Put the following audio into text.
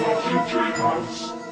Coffee Dreamers.